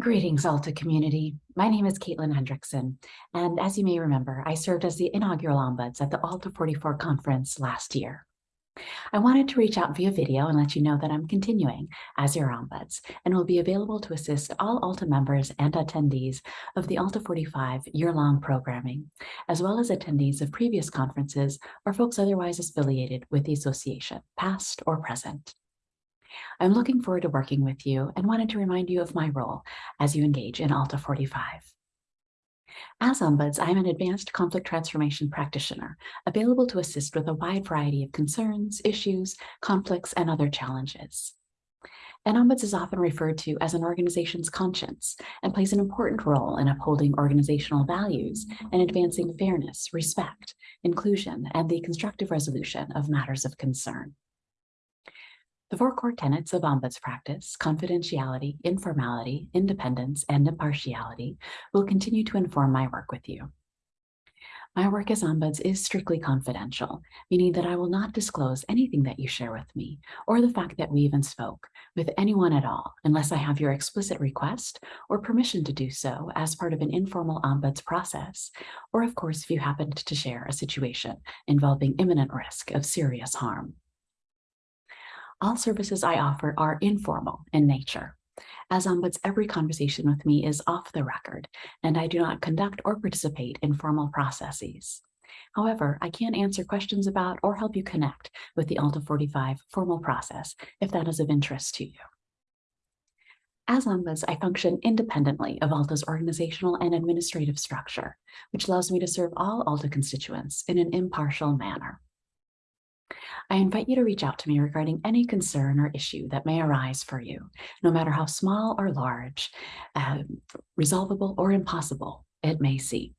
Greetings, Alta community. My name is Caitlin Hendrickson, and as you may remember, I served as the inaugural ombuds at the Alta 44 conference last year. I wanted to reach out via video and let you know that I'm continuing as your ombuds and will be available to assist all Alta members and attendees of the Alta 45 year-long programming, as well as attendees of previous conferences or folks otherwise affiliated with the association, past or present. I'm looking forward to working with you and wanted to remind you of my role as you engage in Alta 45. As Ombuds, I'm an advanced conflict transformation practitioner, available to assist with a wide variety of concerns, issues, conflicts, and other challenges. An ombuds is often referred to as an organization's conscience and plays an important role in upholding organizational values and advancing fairness, respect, inclusion, and the constructive resolution of matters of concern. The four core tenets of ombuds practice, confidentiality, informality, independence, and impartiality will continue to inform my work with you. My work as ombuds is strictly confidential, meaning that I will not disclose anything that you share with me or the fact that we even spoke with anyone at all unless I have your explicit request or permission to do so as part of an informal ombuds process, or of course if you happened to share a situation involving imminent risk of serious harm. All services I offer are informal in nature. As ombuds, every conversation with me is off the record, and I do not conduct or participate in formal processes. However, I can answer questions about or help you connect with the Alta 45 formal process if that is of interest to you. As Ombuds, I function independently of Alta's organizational and administrative structure, which allows me to serve all Alta constituents in an impartial manner. I invite you to reach out to me regarding any concern or issue that may arise for you, no matter how small or large, uh, resolvable or impossible it may seem.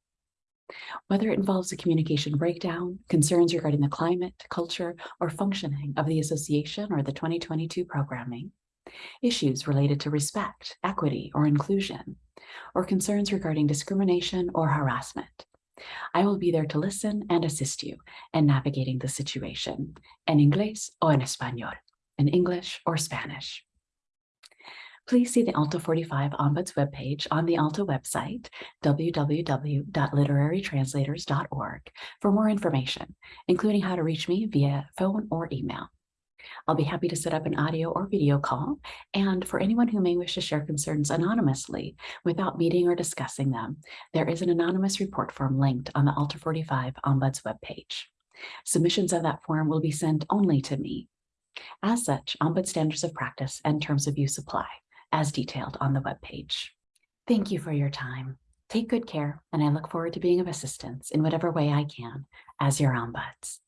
Whether it involves a communication breakdown, concerns regarding the climate, culture, or functioning of the association or the 2022 programming, issues related to respect, equity, or inclusion, or concerns regarding discrimination or harassment, I will be there to listen and assist you in navigating the situation in Inglés o en Español, in English or Spanish. Please see the Alta 45 Ombuds webpage on the Alta website, www.literarytranslators.org, for more information, including how to reach me via phone or email. I'll be happy to set up an audio or video call. And for anyone who may wish to share concerns anonymously without meeting or discussing them, there is an anonymous report form linked on the Alta 45 Ombuds webpage. Submissions of that form will be sent only to me. As such, Ombud standards of practice and terms of use apply, as detailed on the webpage. Thank you for your time. Take good care, and I look forward to being of assistance in whatever way I can as your ombuds.